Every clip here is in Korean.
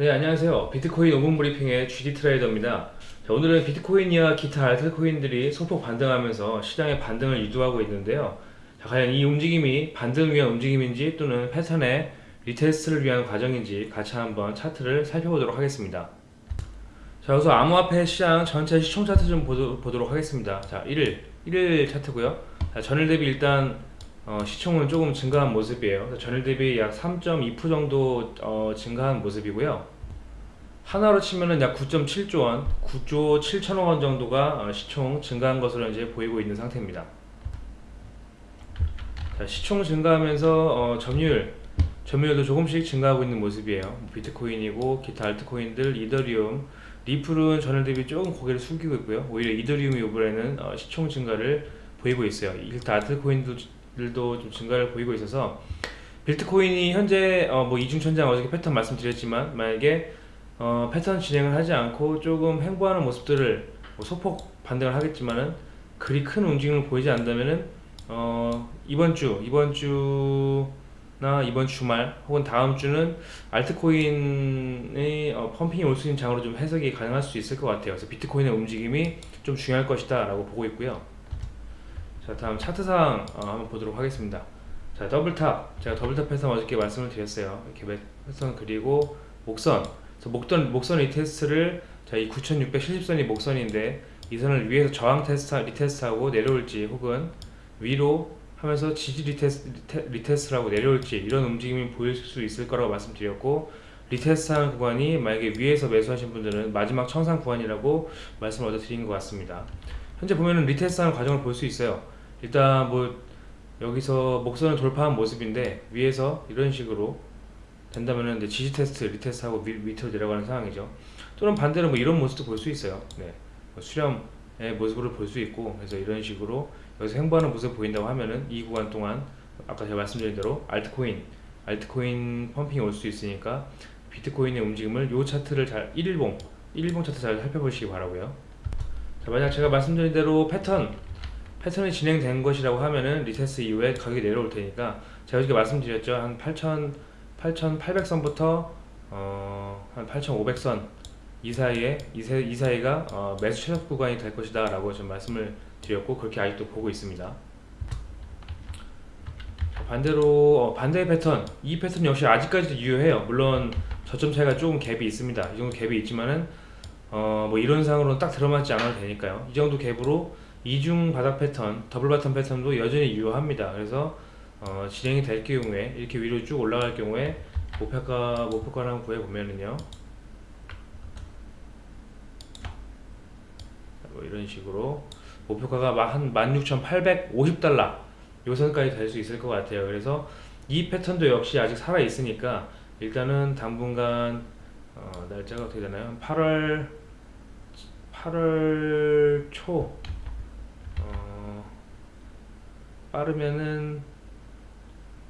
네 안녕하세요. 비트코인 5분 브리핑의 GD 트레이더입니다. 자, 오늘은 비트코인이와 기타 알트코인들이 소폭 반등하면서 시장의 반등을 유도하고 있는데요. 자, 과연 이 움직임이 반등을 위한 움직임인지 또는 패턴의 retest를 위한 과정인지 같이 한번 차트를 살펴보도록 하겠습니다. 자 우선 암호화폐 시장 전체 시총 차트 좀 보도, 록 하겠습니다. 자 1일 1일 차트고요. 자, 전일 대비 일단 어, 시총은 조금 증가한 모습이에요. 전일 대비 약 3.2% 정도 어, 증가한 모습이고요. 하나로 치면은 약 9.7조 원, 9조 7천억 원 정도가 어, 시총 증가한 것으로 이제 보이고 있는 상태입니다. 자, 시총 증가하면서 어, 점유율, 점유율도 조금씩 증가하고 있는 모습이에요. 뭐 비트코인이고 기타 알트코인들, 이더리움, 리플은 전일 대비 조금 고개를 숙이고 있고요. 오히려 이더리움이 이번에는 어, 시총 증가를 보이고 있어요. 기타 알트코인도 들도 좀 증가를 보이고 있어서 비트코인이 현재 어, 뭐 이중천장 어저께 패턴 말씀드렸지만 만약에 어, 패턴 진행을 하지 않고 조금 횡보하는 모습들을 뭐 소폭 반등을 하겠지만은 그리 큰 움직임을 보이지 않는다면은 어, 이번 주 이번 주나 이번 주말 혹은 다음 주는 알트코인의 어, 펌핑이 올 수 있는 장으로 좀 해석이 가능할 수 있을 것 같아요. 그래서 비트코인의 움직임이 좀 중요할 것이다 라고 보고 있고요. 자 다음 차트상 어, 한번 보도록 하겠습니다. 자 double top. 제가 double top해서 어저께 말씀을 드렸어요. 이렇게 패턴 그리고 목선. 목선, 목선 retest를 자이 9670선이 목선인데 이 선을 위에서 저항 테스트 retest하고 내려올지 혹은 위로 하면서 지지 retest, retest하고 내려올지 이런 움직임이 보일 수 있을 거라고 말씀드렸고 retest하는 구간이 만약에 위에서 매수하신 분들은 마지막 청산 구간이라고 말씀을 얻어 드린 것 같습니다. 현재 보면은 retest하는 과정을 볼 수 있어요 일단 뭐 여기서 목선을 돌파한 모습인데 위에서 이런 식으로 된다면은 이제 지지 테스트, retest하고 밑, 밑으로 내려가는 상황이죠. 또는 반대로 뭐 이런 모습도 볼 수 있어요. 네. 뭐 수렴의 모습을 볼수 있고 그래서 이런 식으로 여기서 횡보하는 모습을 보인다고 하면은 이 구간 동안 아까 제가 말씀드린 대로 알트코인, 알트코인 펌핑이 올 수 있으니까 비트코인의 움직임을 요 차트를 잘 1일봉, 1일봉 차트 잘 살펴보시기 바라고요. 자, 만약 제가 말씀드린 대로 패턴 패턴이 진행된 것이라고 하면은 retest 이후에 가격이 내려올 테니까 제가 이렇게 말씀드렸죠. 한8,000 8,800선부터 어, 한 8,500선 이 사이에 이, 세, 이 사이가 어, 매수 최적 구간이 될 것이다 라고 좀 말씀을 드렸고 그렇게 아직도 보고 있습니다. 반대로 어, 반대의 패턴. 이 패턴 역시 아직까지도 유효해요. 물론 저점 차이가 조금 갭이 있습니다. 이 정도 갭이 있지만은 어, 뭐 이론상으로는 딱 들어맞지 않아도 되니까요. 이 정도 갭으로 이중 바닥 패턴, double bottom 패턴도 여전히 유효합니다. 그래서 어, 진행이 될 경우에 이렇게 위로 쭉 올라갈 경우에 목표가 목표가를 구해 보면은요. 뭐 이런 식으로 목표가가 한 16,850달러 요 선까지 될 수 있을 것 같아요. 그래서 이 패턴도 역시 아직 살아 있으니까 일단은 당분간 어, 날짜가 어떻게 되나요? 8월 8월 초 빠르면은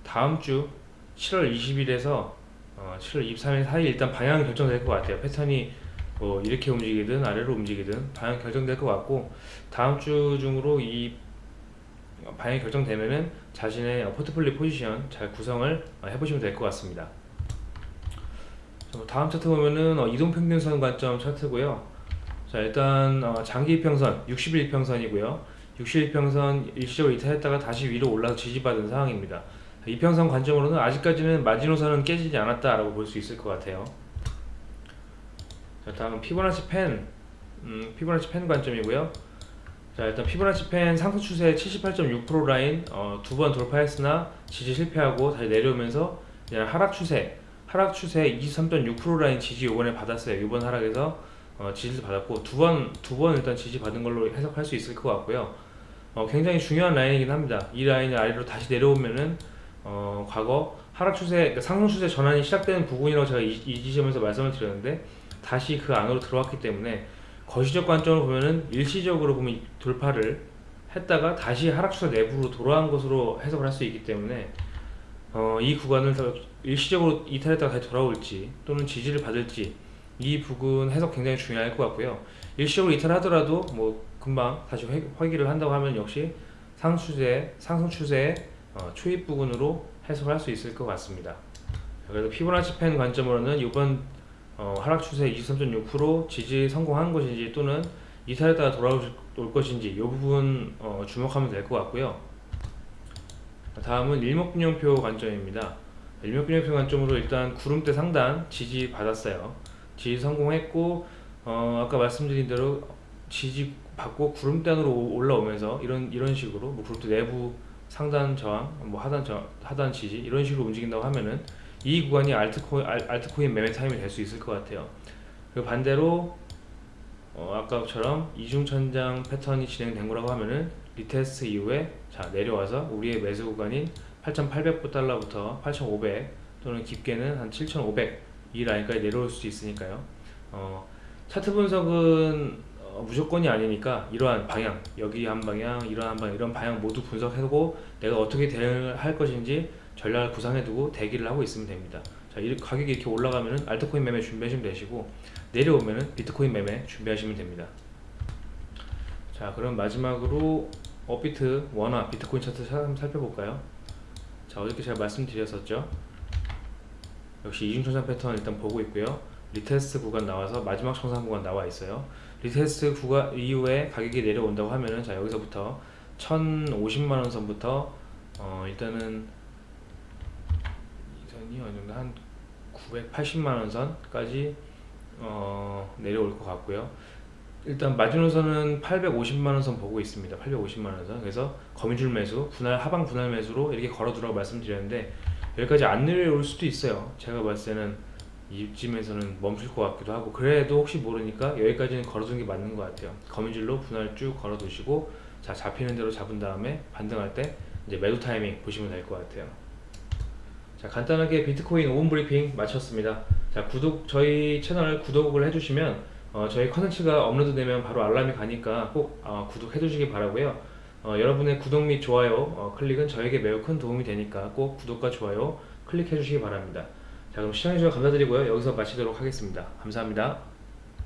다음 주 7월 20일에서 어, 7월 23일 사이 일단 방향 결정될 것 같아요. 패턴이 뭐 이렇게 움직이든 아래로 움직이든 방향 결정될 것 같고 다음 주 중으로 이 방향이 결정되면은 자신의 포트폴리오 포지션 잘 구성을 해보시면 될 것 같습니다. 뭐 다음 차트 보면은 어, 이동평균선 관점 차트고요. 자 일단 어, 장기 이평선 60일 이평선이고요. 60일평선 일시적으로 이탈했다가 다시 위로 올라서 지지받은 상황입니다. 이평선 관점으로는 아직까지는 마지노선은 깨지지 않았다라고 볼 수 있을 것 같아요. 자 다음은 피보나치 펜 음, 피보나치 펜 관점이고요. 자 일단 피보나치 펜 상승 추세 78.6% 라인 어, 두 번 돌파했으나 지지 실패하고 다시 내려오면서 하락 추세 하락 추세 23.6% 라인 지지 요번에 받았어요. 이번 하락에서 어, 지지를 받았고 두 번 두 번 일단 지지 받은 걸로 해석할 수 있을 것 같고요. 어, 굉장히 중요한 라인이긴 합니다. 이 라인이 아래로 다시 내려오면은 어, 과거 하락 추세, 그러니까 상승 추세 전환이 시작되는 부분이라고 제가 이, 이 지점에서 말씀을 드렸는데 다시 그 안으로 들어왔기 때문에 거시적 관점으로 보면은 일시적으로 보면 돌파를 했다가 다시 하락 추세 내부로 돌아온 것으로 해석을 할 수 있기 때문에 어, 이 구간을 일시적으로 이탈했다가 다시 돌아올지 또는 지지를 받을지 이 부분 해석 굉장히 중요할 것 같고요. 일시적으로 이탈하더라도 뭐 금방 다시 회, 회기를 한다고 하면 역시 상추세, 상승 추세의 어, 초입 부분으로 해석을 할수 있을 것 같습니다. 그래서 피보나치 펜 관점으로는 이번 어, 하락 추세 23.6% 지지 성공한 것인지 또는 이탈했다가 돌아올 것인지 이 부분 어, 주목하면 될 것 같고요. 다음은 일목균형표 관점입니다. 일목균형표 관점으로 일단 구름대 상단 지지 받았어요. 지지 성공했고 어, 아까 말씀드린 대로 지지 받고 구름단으로 올라오면서 이런 이런 식으로 뭐 구름대 내부 상단 저항, 뭐 하단 저 하단 지지 이런 식으로 움직인다고 하면은 이 구간이 알트코인 알, 알트코인 매매 타임이 될 수 있을 것 같아요. 그리고 반대로 어, 아까처럼 이중천장 패턴이 진행된 거라고 하면은 retest 이후에 자 내려와서 우리의 매수 구간인 8,800달러부터 8,500 또는 깊게는 한 7,500 이 라인까지 내려올 수 있으니까요. 어, 차트 분석은 어, 무조건이 아니니까 이러한 방향 여기 한 방향 이러한 방향 이런 방향 모두 분석해두고 내가 어떻게 대응할 것인지 전략을 구상해두고 대기를 하고 있으면 됩니다. 자, 이 가격이 이렇게 올라가면은 알트코인 매매 준비하시면 되시고 내려오면은 비트코인 매매 준비하시면 됩니다. 자, 그럼 마지막으로 업비트 원화 비트코인 차트 살펴볼까요? 자, 어저께 제가 말씀드렸었죠. 역시 이중천장 패턴 일단 보고 있고요. retest 구간 나와서 마지막 청산 구간 나와 있어요. retest 구간 이후에 가격이 내려온다고 하면은 자 여기서부터 1,050만 원 선부터 어 일단은 이 선이 어느 정도 한 980만 원 선까지 어 내려올 것 같고요. 일단 마지노선은 850만 원 선 보고 있습니다. 850만 원 선. 그래서 거미줄 매수, 분할 하방 분할 매수로 이렇게 걸어 두라고 말씀드렸는데 여기까지 안 내려올 수도 있어요. 제가 봤을 때는 이쯤에서는 멈출 것 같기도 하고 그래도 혹시 모르니까 여기까지는 걸어두는 게 맞는 것 같아요. 거미줄로 분할 쭉 걸어두시고 자 잡히는 대로 잡은 다음에 반등할 때 이제 매도 타이밍 보시면 될 것 같아요. 자 간단하게 비트코인 5분 브리핑 마쳤습니다. 자 구독 저희 채널 구독을 해주시면 어, 저희 컨텐츠가 업로드 되면 바로 알람이 가니까 꼭 어, 구독해 주시기 바라고요. 어, 여러분의 구독 및 좋아요 어, 클릭은 저에게 매우 큰 도움이 되니까 꼭 구독과 좋아요 클릭해 주시기 바랍니다. 자 그럼 시청해 주셔서 감사드리고요. 여기서 마치도록 하겠습니다. 감사합니다.